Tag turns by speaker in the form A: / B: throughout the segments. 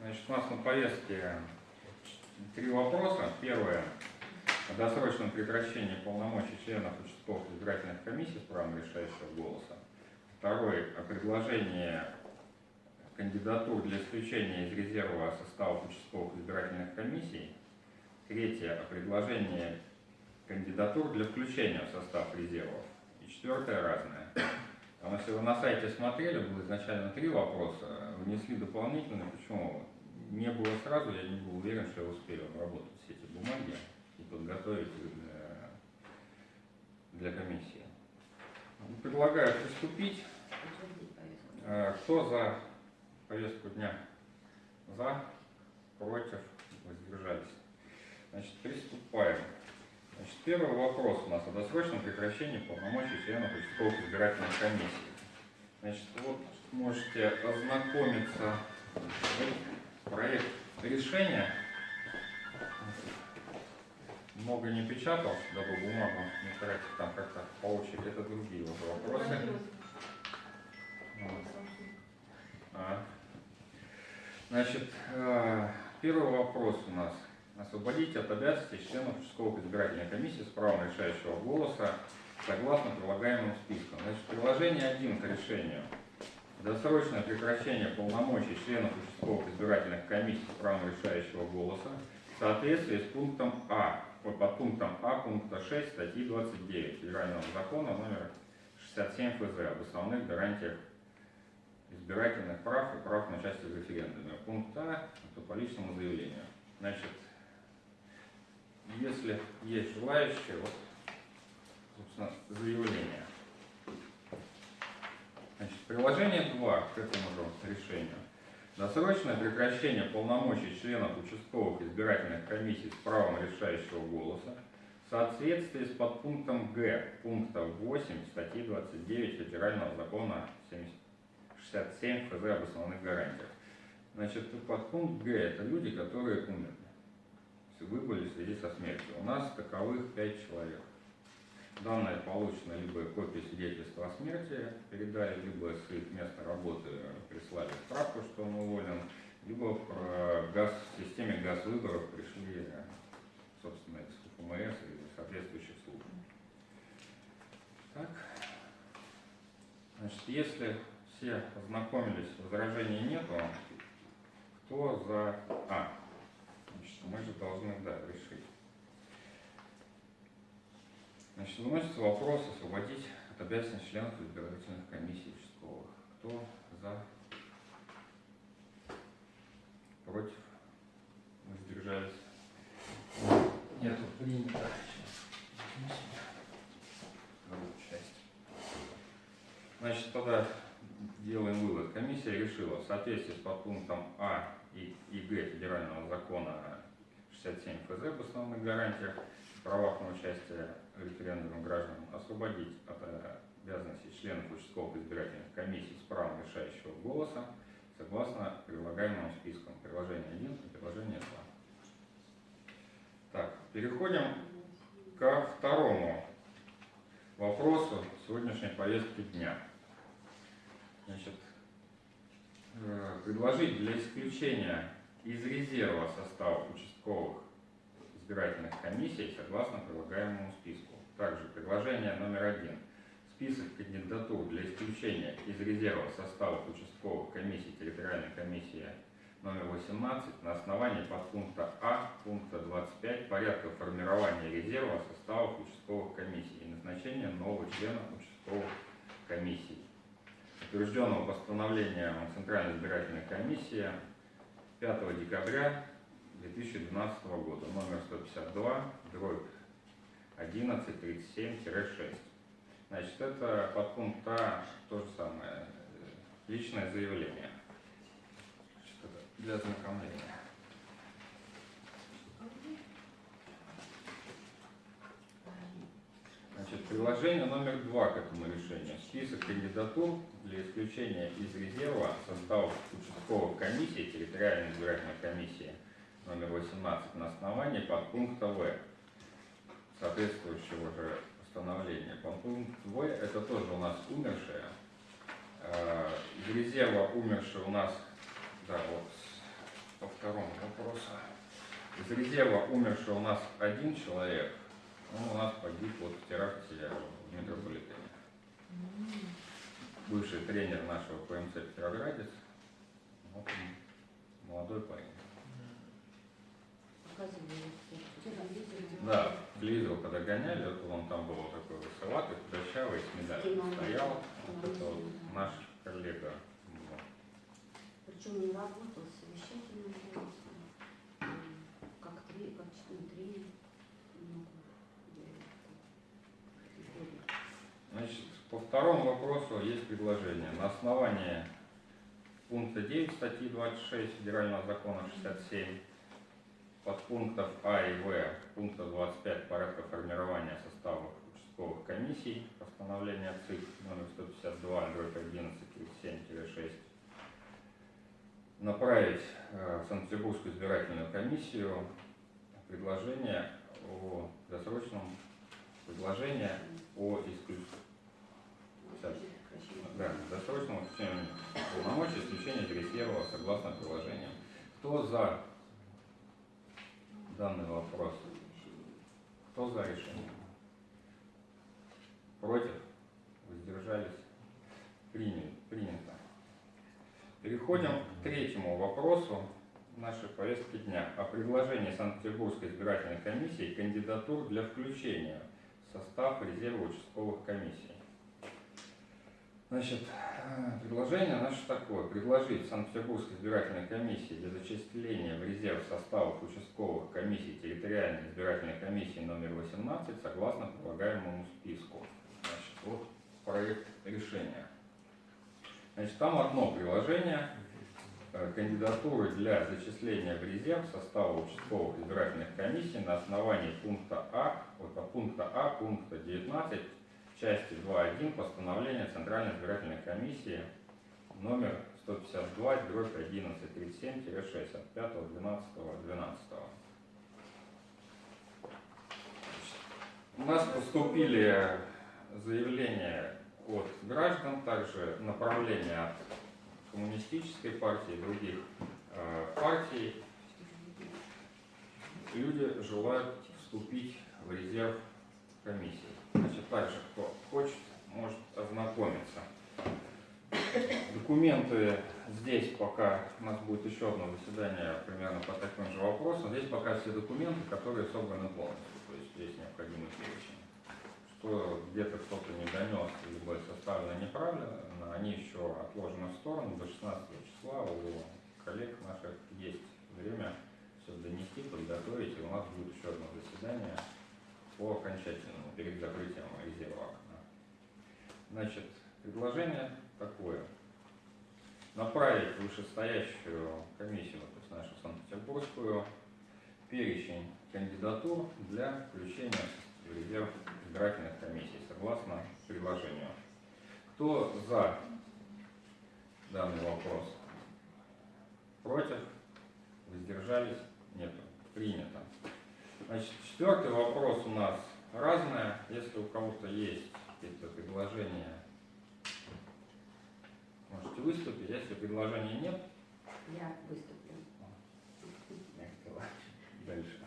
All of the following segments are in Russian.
A: Значит, у нас на повестке три вопроса. Первое о досрочном прекращении полномочий членов участковых избирательных комиссий с правом решающего голоса. Второе о предложении кандидатур для исключения из резерва составов участковых избирательных комиссий. Третье о предложении кандидатур для включения в состав резервов. И четвертое разное. Там, если вы на сайте смотрели, было изначально три вопроса, внесли дополнительные, почему не было сразу, я не был уверен, что я успею обработать все эти бумаги и подготовить их для, для комиссии. Предлагаю приступить. Э, кто за повестку дня? За, против, воздержались. Значит, приступаем. Значит, первый вопрос у нас о досрочном прекращении полномочий членов участковых избирательных комиссий. Значит, вот можете ознакомиться проект решения. Много не печатал, дабы бумагу не тратить там как-то по очереди. Это другие уже вопросы. А. Значит, э, первый вопрос у нас. Освободить от обязанностей членов участковых избирательной комиссии с правом решающего голоса согласно прилагаемым спискам. Значит, приложение 1 к решению – Досрочное прекращение полномочий членов участковых избирательных комиссий с правом решающего голоса в соответствии с пунктом А, под пунктом А пункта 6 статьи 29 Федерального закона номер 67 ФЗ об основных гарантиях избирательных прав и прав на участие в референдуме. Пункт А – это по личному заявлению. Значит, если есть желающие, вот, собственно, заявление. Значит, приложение 2 к этому же решению. Досрочное прекращение полномочий членов участковых избирательных комиссий с правом решающего голоса в соответствии с подпунктом Г пункта 8 статьи 29 Федерального закона 67 ФЗ об основных гарантиях. Значит, подпункт Г – это люди, которые умерли, выбыли в связи со смертью. У нас таковых 5 человек. Данные получены либо копии свидетельства о смерти передали, либо с их места работы прислали справку, что он уволен, либо в газ, в системе газ выборов пришли, собственно, из ФМС и соответствующих служб. Так. Значит, если все ознакомились, возражений нету, кто за... А, мы же должны, да, решить. Значит, выносится вопрос освободить от обязанностей членов избирательных комиссий участковых. Кто за? Против? Воздержались? Нету принято. Часть. Значит, тогда делаем вывод. Комиссия решила в соответствии с подпунктом А и, и Г Федерального закона 67 ФЗ об основных гарантиях правах на участие в референдуме граждан освободить от обязанностей членов участковых избирательных комиссий с правом решающего голоса согласно прилагаемым спискам приложения 1 и приложения 2. Так, переходим ко второму вопросу сегодняшней повестки дня. Значит, э, предложить для исключения из резерва состава участковых избирательных комиссий согласно прилагаемому списку. Также предложение номер один. Список кандидатур для исключения из резерва составов участковых комиссий территориальной комиссии номер 18 на основании подпункта А пункта 25 порядка формирования резерва составов участковых комиссий и назначения нового члена участковых комиссий, утвержденного постановлением Центральной избирательной комиссии 5 декабря 2012 года, номер 152, дробь 1137-6. Значит, это подпункт А, то же самое, личное заявление для ознакомления. Приложение номер два к этому решению. Список кандидатур для исключения из резерва составов участковых комиссий, территориальной избирательной комиссии – номер 18 на основании подпункта В соответствующего же постановления. Подпункт В это тоже у нас умершие. Э, из резерва умершие у нас, да, вот вопроса. Из резерва умерший у нас один человек, он у нас погиб вот в теракте в метрополитене. Бывший тренер нашего ПМЦ Петроградец, вот он, молодой парень. Да, телевизор когда гоняли, вот он там был вот такой высоватый, худощавый, с медалью стоял. Вот это вот наш коллега.
B: Причем он работал совещательным голосом, м, как три, как член тренер. много лет.
A: Значит, по второму вопросу есть предложение. На основании пункта 9 статьи 26 Федерального закона 67 подпунктов А и В пункта 25 порядка формирования составов участковых комиссий постановления ЦИК номер 152 дробь 11 37 направить э, в Санкт-Петербургскую избирательную комиссию предложение о досрочном предложение о исключении Так. да, досрочному исключению полномочий исключения из резерва согласно приложениям. Кто за данный вопрос? Кто за решение? Против? Воздержались? Приня- Принято. Переходим к третьему вопросу нашей повестки дня о предложении Санкт-Петербургской избирательной комиссии кандидатур для включения в состав резерва участковых комиссий. Значит, э, предложение наше такое. Предложить Санкт-Петербургской избирательной комиссии для зачисления в резерв составов участковых комиссий территориальной избирательной комиссии номер 18 согласно прилагаемому списку. Значит, вот проект решения. Значит, там одно приложение. э, Кандидатуры для зачисления в резерв состава участковых избирательных комиссий на основании пункта А, вот пункта А, пункта 19 части 2.1 постановления Центральной избирательной комиссии номер 152 дробь 1137-6 от 5.12.12. У нас поступили заявления от граждан, также направления от коммунистической партии, других э, партий. Люди желают вступить в резерв комиссии. Значит, также, кто хочет, может ознакомиться. Документы здесь пока, у нас будет еще одно заседание примерно по таким же вопросам. Здесь пока все документы, которые собраны полностью, то есть здесь необходимый перечень. Что где-то кто-то не донес, либо составлено неправильно, они еще отложены в сторону. До 16 числа у коллег наших есть время все донести, подготовить, и у нас будет еще одно заседание по окончательному, перед закрытием резерва окна. Значит, предложение такое. Направить вышестоящую комиссию, то есть нашу Санкт-Петербургскую, перечень кандидатур для включения в резерв избирательных комиссий, согласно предложению. Кто за данный вопрос? Против? Воздержались? Нет. Принято. Значит, четвертый вопрос у нас разное. Если у кого-то есть какие-то предложения, можете выступить. Если предложений нет,
B: Я выступлю.
A: дальше.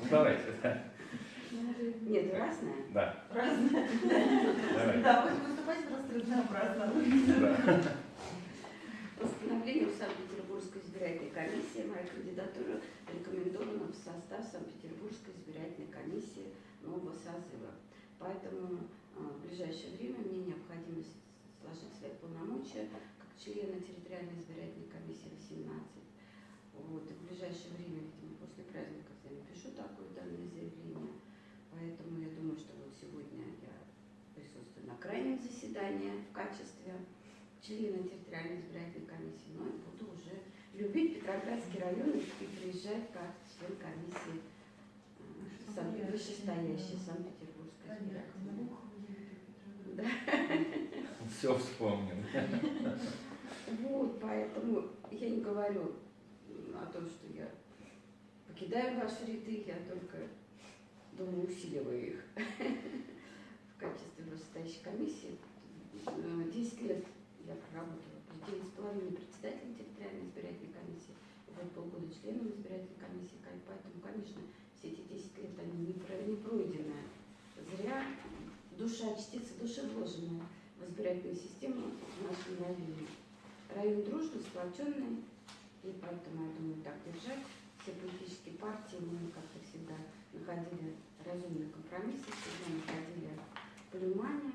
A: Ну, давайте. да.
B: Нет, разное?
A: Да,
C: Разное.
A: давайте.
C: Да, будем выступать просто разнообразно.
A: Да.
B: Санкт-Петербургской избирательной комиссии моя кандидатура рекомендована в состав Санкт-Петербургской избирательной комиссии нового созыва. Поэтому а, в ближайшее время мне необходимо сложить свои полномочия как члена территориальной избирательной комиссии 18. Вот, и в ближайшее время, видимо, после праздников я напишу такое данное заявление. Поэтому я думаю, что вот сегодня я присутствую на крайнем заседании в качестве члена территориальной избирательной комиссии, но и буду уже любить Петроградский район и приезжать как член комиссии э, вышестоящей Санкт-Петербургской избирательной. Да.
A: Все вспомнил.
B: Вот, поэтому я не говорю о том, что я покидаю ваши ряды, я только, думаю, усиливаю их в качестве вышестоящей комиссии. Э, 10 лет я проработала, 9,5 председателем территориальной избирательной вот полгода членом избирательной комиссии, поэтому, конечно, все эти 10 лет они не, про- не пройденные. Зря душа, частица души вложенная в избирательную систему в нашем районе. Район дружный, сплоченный, и поэтому, я думаю, так держать. Все политические партии, мы как-то всегда находили разумные компромиссы, всегда находили понимание,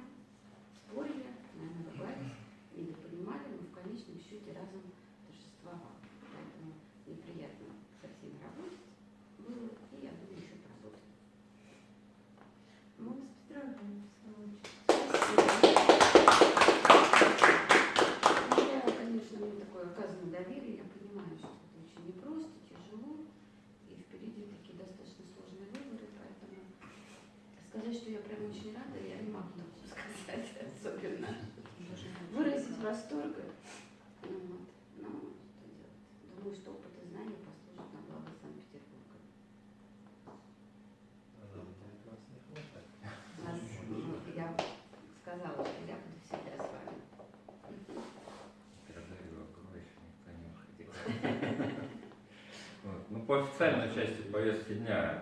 B: спорили, наверное, ругались, недопонимали, но в конечном счете разом торжествовал. Поэтому неприятно со всеми работать было, и я думаю, еще поработаем.
C: Мы вас поздравляем, в свою очередь.
B: Ну, я, конечно, мне такое оказано доверие, я понимаю, что это очень непросто, тяжело, и впереди такие достаточно сложные выборы, поэтому сказать, что я прям очень рада, я не могу так сказать особенно. Выразить восторг, ну, вот, но что делать. Думаю, что опыт и знания послужат на благо Санкт-Петербурга. Нас, ну, я сказала, что я буду всегда с вами.
A: Ну, по официальной части повестки дня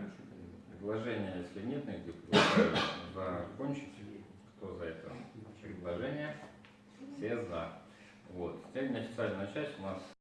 A: предложение, если нет никаких, предлагаю закончить. Кто за это предложение? Все за. Вот. Теперь неофициальная часть у нас